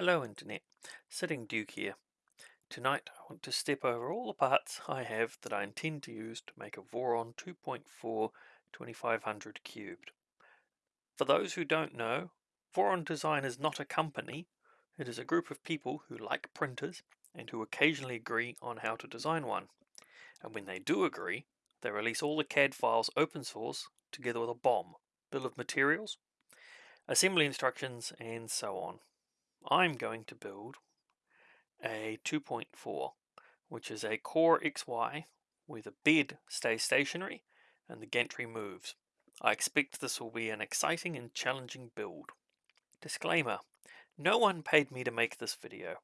Hello Internet, Sitting Duke here. Tonight I want to step over all the parts I have that I intend to use to make a Voron 2.4 2500 cubed. For those who don't know, Voron Design is not a company, it is a group of people who like printers and who occasionally agree on how to design one. And when they do agree, they release all the CAD files open source together with a BOM, bill of materials, assembly instructions and so on. I'm going to build a 2.4 which is a core XY where the bed stays stationary and the gantry moves. I expect this will be an exciting and challenging build. Disclaimer, no one paid me to make this video.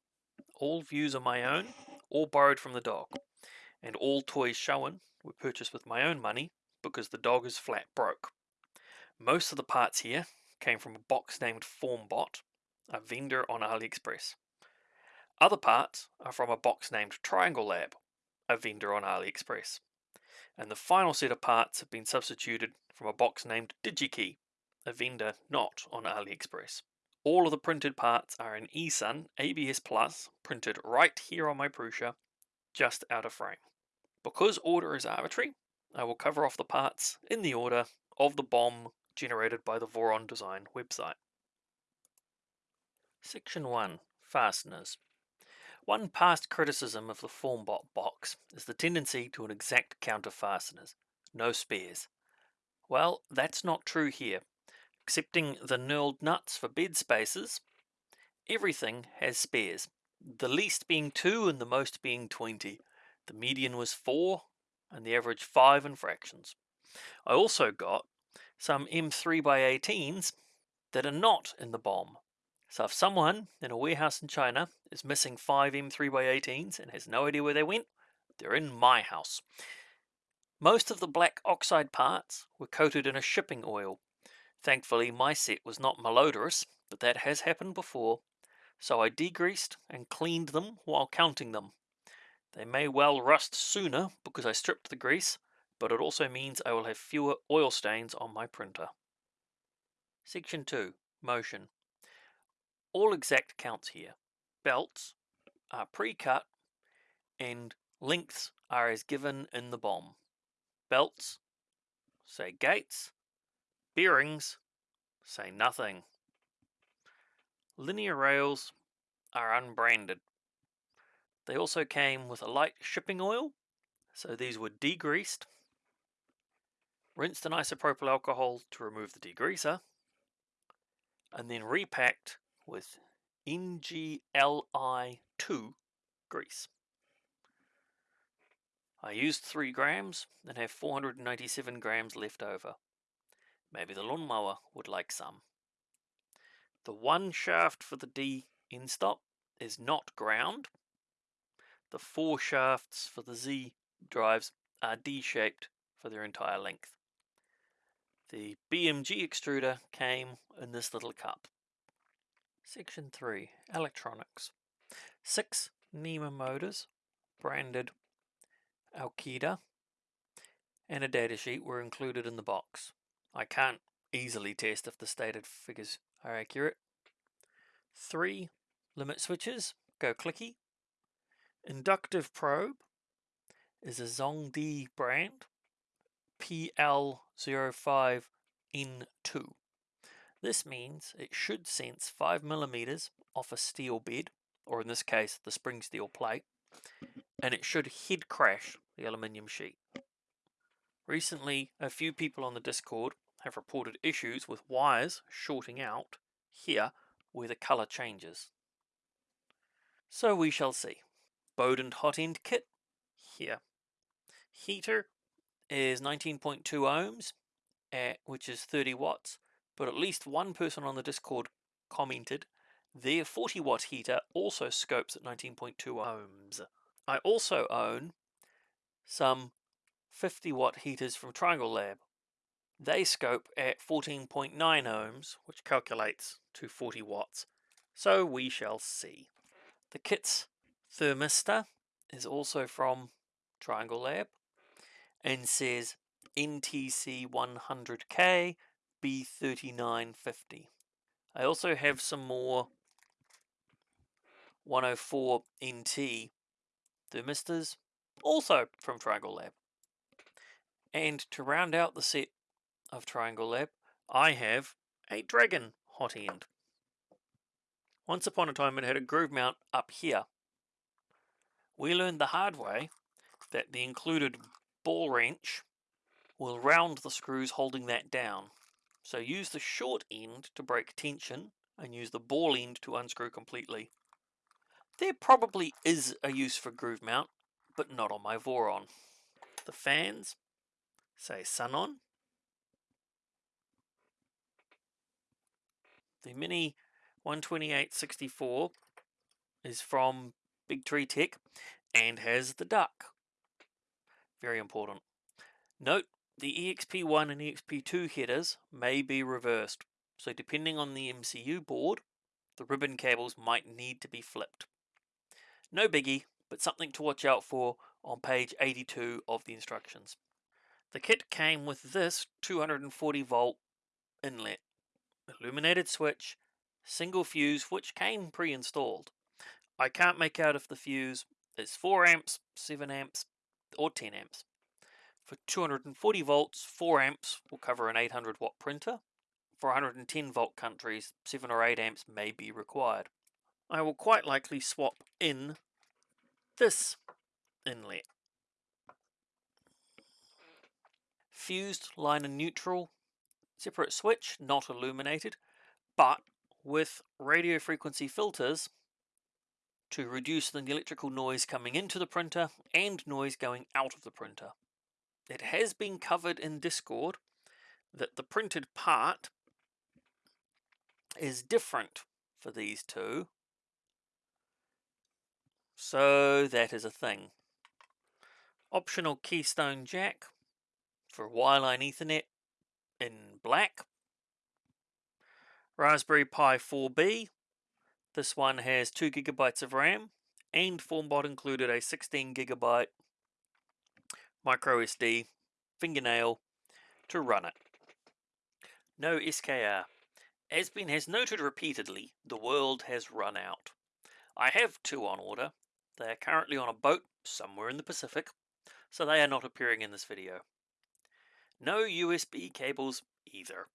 All views are my own, all borrowed from the dog, and all toys shown were purchased with my own money because the dog is flat broke. Most of the parts here came from a box named Formbot, a vendor on AliExpress. Other parts are from a box named Triangle Lab, a vendor on AliExpress. And the final set of parts have been substituted from a box named DigiKey, a vendor not on AliExpress. All of the printed parts are in eSun ABS Plus, printed right here on my Prusa, just out of frame. Because order is arbitrary, I will cover off the parts in the order of the BOM generated by the Voron Design website. Section 1 Fasteners One past criticism of the Formbot box is the tendency to an exact count of fasteners, no spares. Well, that's not true here. Excepting the knurled nuts for bed spaces, everything has spares, the least being 2 and the most being 20. The median was 4 and the average 5 in fractions. I also got some M3 by 18s that are not in the BOM. So if someone in a warehouse in China is missing five M3x18s and has no idea where they went, they're in my house. Most of the black oxide parts were coated in a shipping oil. Thankfully my set was not malodorous, but that has happened before, so I degreased and cleaned them while counting them. They may well rust sooner because I stripped the grease, but it also means I will have fewer oil stains on my printer. Section 2. Motion all exact counts here. Belts are pre-cut and lengths are as given in the BOM. Belts say gates, bearings say nothing. Linear rails are unbranded. They also came with a light shipping oil, so these were degreased, rinsed in isopropyl alcohol to remove the degreaser, and then repacked with NLGI2 grease. I used 3 grams and have 497 grams left over. Maybe the lawnmower would like some. The one shaft for the D end stop is not ground. The four shafts for the Z drives are D-shaped for their entire length. The BMG extruder came in this little cup. Section 3 Electronics 6 NEMA motors branded Alkida and a datasheet were included in the box. I can't easily test if the stated figures are accurate. 3 limit switches go clicky. Inductive probe is a Zhongdi brand PL05N2. This means it should sense 5mm off a steel bed, or in this case the spring steel plate, and it should head crash the aluminium sheet. Recently, a few people on the Discord have reported issues with wires shorting out here where the colour changes. So we shall see. Bowden hot end kit here. Heater is 19.2 ohms, at, which is 30 watts, but at least one person on the Discord commented their 40 watt heater also scopes at 19.2 ohms. I also own some 50 watt heaters from Triangle Lab. They scope at 14.9 ohms, which calculates to 40 watts. So we shall see. The kit's thermistor is also from Triangle Lab and says NTC 100K B3950. I also have some more 104 NT thermistors, also from Triangle Lab. And to round out the set of Triangle Lab, I have a Dragon hot end. Once upon a time it had a groove mount up here. We learned the hard way that the included ball wrench will round the screws holding that down. So use the short end to break tension and use the ball end to unscrew completely. There probably is a use for groove mount, but not on my Voron. The fans say Sunon. The Mini 12864 is from Big Tree Tech and has the duck. Very important. Note the EXP1 and EXP2 headers may be reversed, so depending on the MCU board, the ribbon cables might need to be flipped. No biggie, but something to watch out for on page 82 of the instructions. The kit came with this 240 volt inlet, illuminated switch, single fuse which came pre-installed. I can't make out if the fuse is 4 amps, 7 amps or 10 amps. For 240 volts, 4 amps will cover an 800 watt printer. For 110 volt countries, 7 or 8 amps may be required. I will quite likely swap in this inlet. Fused line and neutral, separate switch, not illuminated, but with radio frequency filters to reduce the electrical noise coming into the printer and noise going out of the printer. It has been covered in Discord that the printed part is different for these two. So that is a thing. Optional keystone jack for wireline ethernet in black. Raspberry Pi 4B. This one has 2 gigabytes of RAM and FormBot included a 16 gigabyte micro SD fingernail to run it. No SKR. Asbin has noted repeatedly, the world has run out. I have two on order. They are currently on a boat somewhere in the Pacific, so they are not appearing in this video. No USB cables either.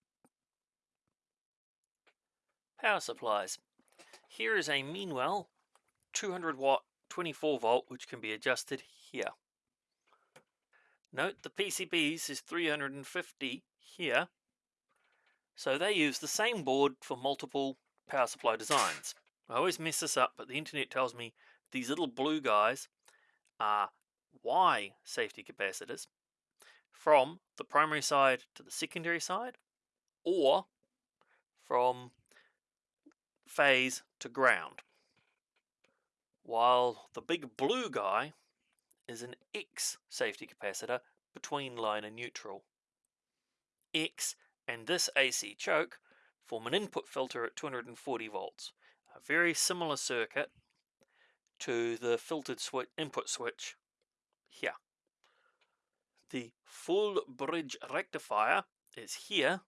Power supplies. Here is a Meanwell 200 watt 24 volt which can be adjusted here. Note the PCBs is 350 here, so they use the same board for multiple power supply designs. I always mess this up, but the internet tells me these little blue guys are Y safety capacitors from the primary side to the secondary side, or from phase to ground. While the big blue guy is an X safety capacitor between line and neutral. X and this AC choke form an input filter at 240 volts, a very similar circuit to the filtered input switch here. The full bridge rectifier is here,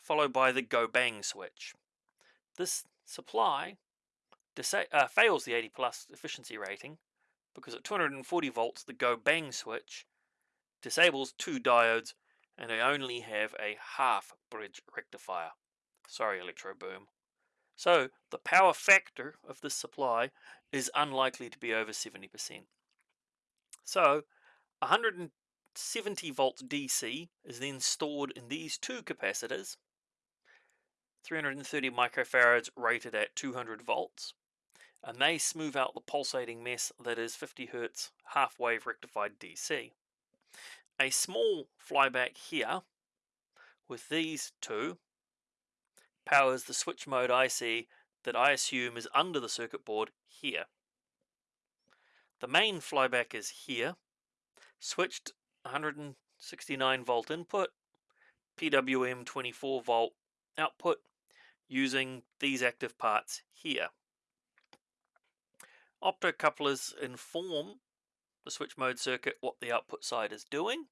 followed by the go bang switch. This supply uh, fails the 80 plus efficiency rating because at 240 volts the go bang switch disables two diodes and I only have a half bridge rectifier. Sorry Electro Boom. So the power factor of this supply is unlikely to be over 70%. So 170 volts DC is then stored in these two capacitors 330 microfarads rated at 200 volts and they smooth out the pulsating mess that is 50 Hz half wave rectified DC. A small flyback here with these two powers the switch mode IC that I assume is under the circuit board here. The main flyback is here, switched 169 volt input, PWM 24 volt output using these active parts here. Optocouplers inform the switch mode circuit what the output side is doing.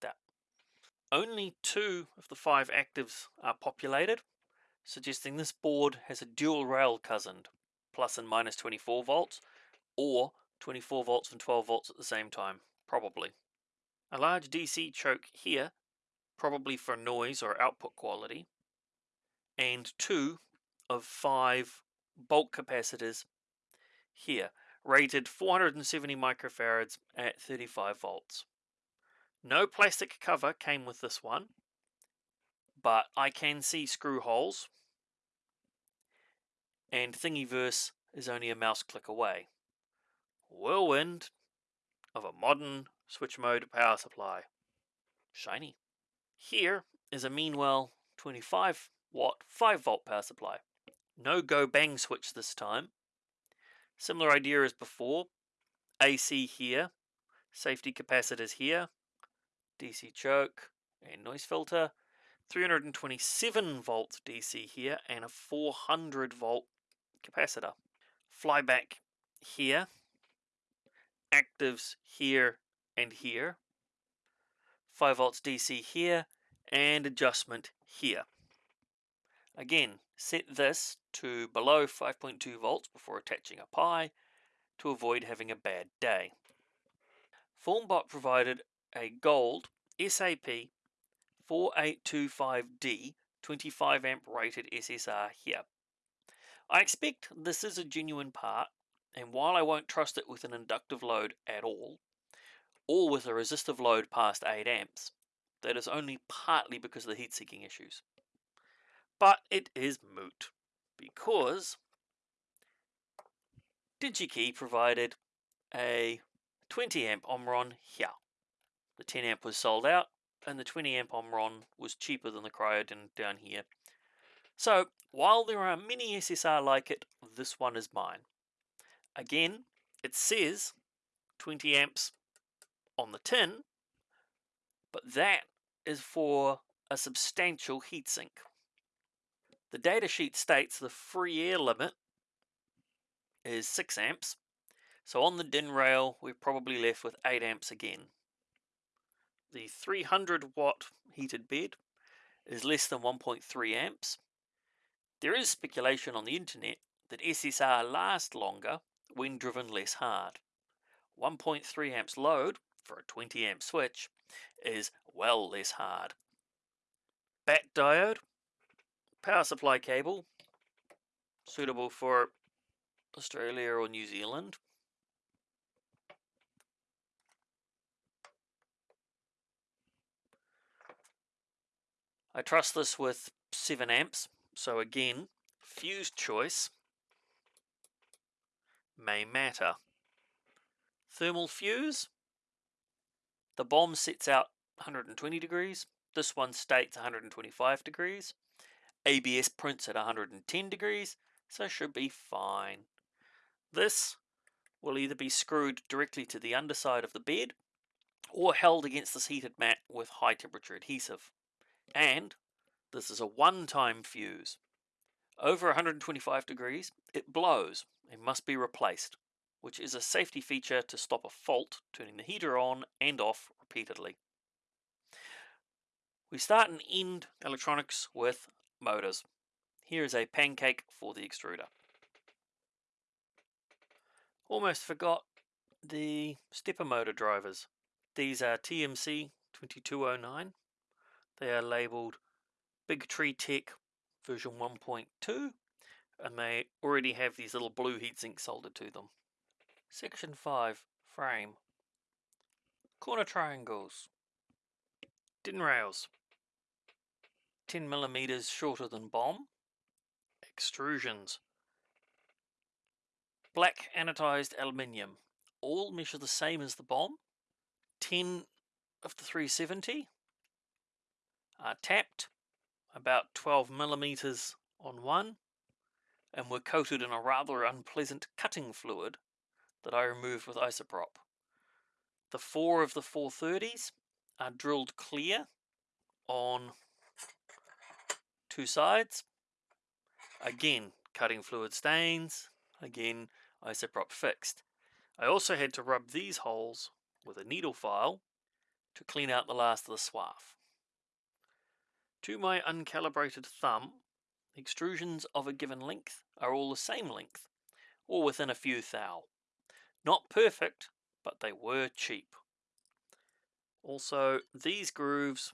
That. Only two of the five actives are populated, suggesting this board has a dual rail cousin, plus and minus 24 volts, or 24 volts and 12 volts at the same time, probably. A large DC choke here, probably for noise or output quality, and two of five bulk capacitors here, rated 470 microfarads at 35 volts. No plastic cover came with this one, but I can see screw holes, and Thingiverse is only a mouse click away. Whirlwind of a modern switch mode power supply. Shiny. Here is a Meanwell 25 watt 5 volt power supply. No go bang switch this time. Similar idea as before. AC here, safety capacitors here, DC choke and noise filter, 327 volt DC here and a 400 volt capacitor. Flyback here, actives here and here, 5 volts DC here, and adjustment here. Again, set this to below 5.2 volts before attaching a pi to avoid having a bad day. Formbot provided a gold SAP 4825D 25 amp rated SSR here. I expect this is a genuine part, and while I won't trust it with an inductive load at all, or with a resistive load past 8 amps, that is only partly because of the heat seeking issues. But it is moot, because DigiKey provided a 20 amp Omron here. The 10 amp was sold out, and the 20 amp Omron was cheaper than the Crydom down here. So, while there are many SSR like it, this one is mine. Again, it says 20 amps on the tin, but that is for a substantial heatsink. The datasheet states the free air limit is 6 amps, so on the DIN rail we're probably left with 8 amps again. The 300 watt heated bed is less than 1.3 amps. There is speculation on the internet that SSR last longer when driven less hard. 1.3 amps load for a 20 amp switch is well less hard. BAT diode, power supply cable, suitable for Australia or New Zealand. I trust this with 7 amps, so again, fuse choice may matter. Thermal fuse, the BOM sets out 120 degrees, this one states 125 degrees. ABS prints at 110 degrees, so should be fine. This will either be screwed directly to the underside of the bed or held against this heated mat with high temperature adhesive. And this is a one-time fuse. Over 125 degrees, it blows and must be replaced, which is a safety feature to stop a fault turning the heater on and off repeatedly. We start and end electronics with motors. Here is a pancake for the extruder. Almost forgot the stepper motor drivers. These are TMC 2209 they are labeled Big Tree Tech version 1.2 and they already have these little blue heatsinks soldered to them. Section 5 Frame Corner triangles DIN rails 10 millimeters shorter than BOM. Extrusions. Black anodized aluminium. All measure the same as the BOM. 10 of the 370 are tapped about 12 millimeters on one and were coated in a rather unpleasant cutting fluid that I removed with isoprop. The four of the 430s are drilled clear on two sides. Again, cutting fluid stains. Again, isoprop fixed. I also had to rub these holes with a needle file to clean out the last of the swarf. To my uncalibrated thumb, extrusions of a given length are all the same length, or within a few thou. Not perfect, but they were cheap. Also, these grooves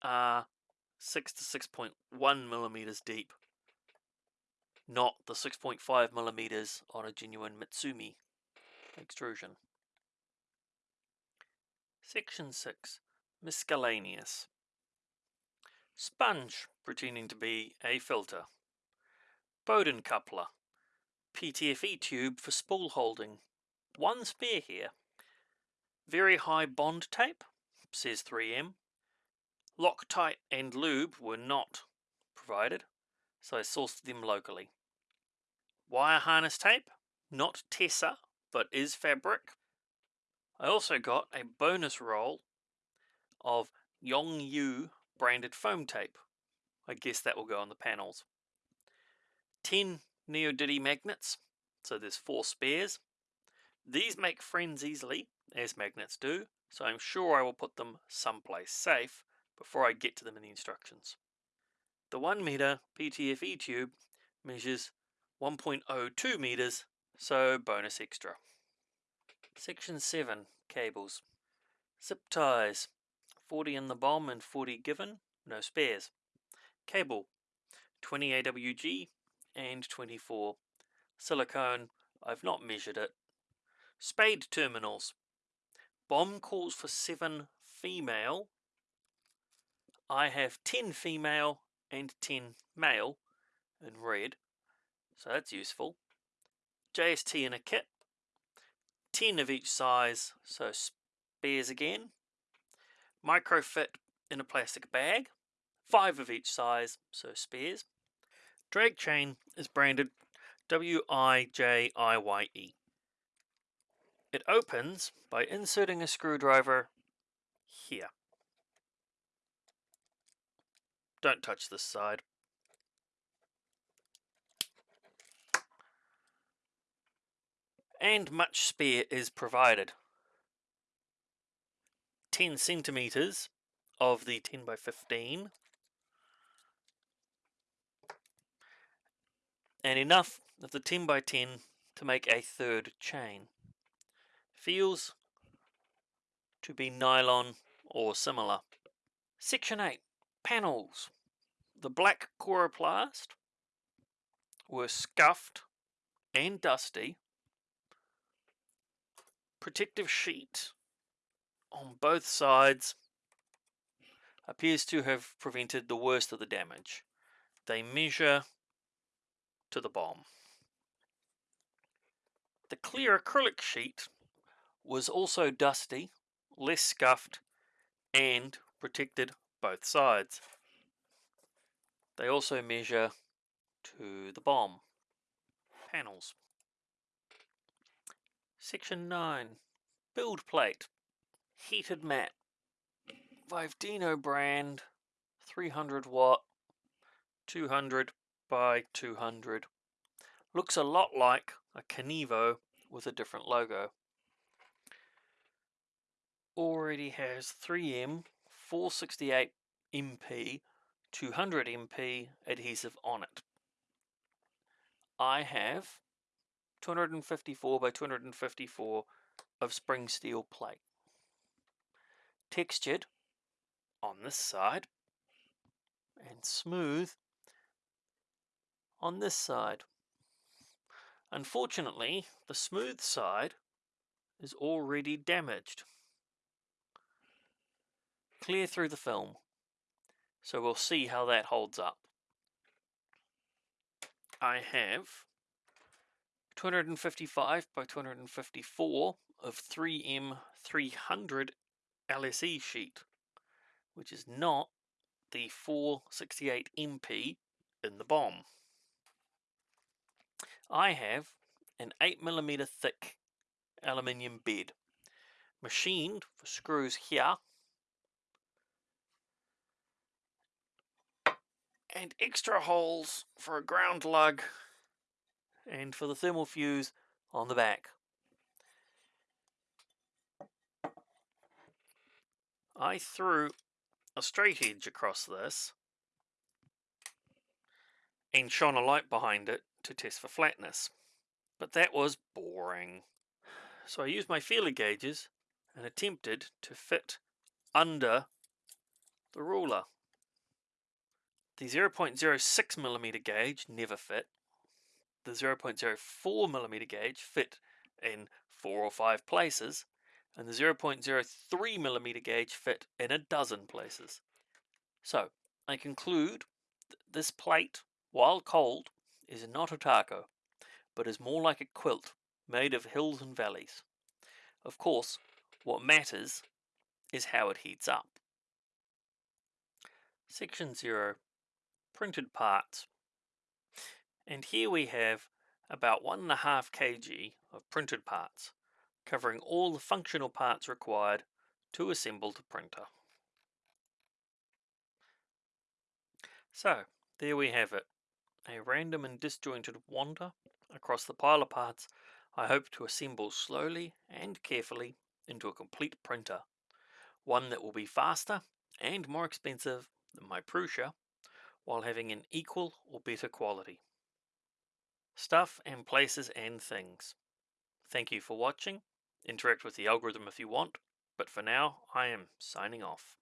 are 6 to 6.1 millimeters deep, not the 6.5 millimeters on a genuine Misumi extrusion. Section 6 Miscellaneous Sponge pretending to be a filter. Bowden coupler. PTFE tube for spool holding. One spare here. Very high bond tape, says 3M. Loctite and lube were not provided, so I sourced them locally. Wire harness tape, not Tesa, but is fabric. I also got a bonus roll of Yongyu branded foam tape. I guess that will go on the panels. 10 Neodymium magnets, so there's four spares. These make friends easily, as magnets do, so I'm sure I will put them someplace safe before I get to them in the instructions. The 1 meter PTFE tube measures 1.02 meters, so bonus extra. Section 7 Cables Zip ties 40 in the BOM and 40 given, no spares. Cable 20 AWG and 24. Silicone, I've not measured it. Spade terminals. BOM calls for 7 female. I have 10 female and 10 male in red, so that's useful. JST in a kit, 10 of each size, so spares again. Microfit in a plastic bag, 5 of each size, so spares. Drag chain is branded W-I-J-I-Y-E. It opens by inserting a screwdriver here. Don't touch this side. And much spare is provided. 10 centimeters of the 10 by 15 and enough of the 10 by 10 to make a third chain. Feels to be nylon or similar. Section 8 Panels. The black coroplast were scuffed and dusty. Protective sheet on both sides appears to have prevented the worst of the damage. They measure to the BOM. The clear acrylic sheet was also dusty, less scuffed, and protected both sides. They also measure to the BOM panels. Section 9 Build plate heated mat. Vivdino brand, 300 watt, 200 by 200. Looks a lot like a Keenovo with a different logo. Already has 3M 468 MP 200 MP adhesive on it. I have 254 by 254 of spring steel plate textured on this side and smooth on this side. Unfortunately, the smooth side is already damaged. Clear through the film. So we'll see how that holds up. I have 255 by 254 of 3M 300 LSE sheet, which is not the 468 MP in the BOM. I have an 8mm thick aluminium bed, machined for screws here, and extra holes for a ground lug and for the thermal fuse on the back. I threw a straight edge across this and shone a light behind it to test for flatness. But that was boring. So I used my feeler gauges and attempted to fit under the ruler. The 0.06 millimeter gauge never fit. The 0.04 millimeter gauge fit in four or five places, and the 0.03 millimeter gauge fit in a dozen places. So, I conclude that this plate, while cold, is not a taco, but is more like a quilt made of hills and valleys. Of course, what matters is how it heats up. Section 0 Printed Parts And here we have about 1.5 kg of printed parts, covering all the functional parts required to assemble the printer. So, there we have it, a random and disjointed wander across the pile of parts I hope to assemble slowly and carefully into a complete printer, one that will be faster and more expensive than my Prusa, while having an equal or better quality. Stuff and places and things. Thank you for watching. Interact with the algorithm if you want, but for now I am signing off.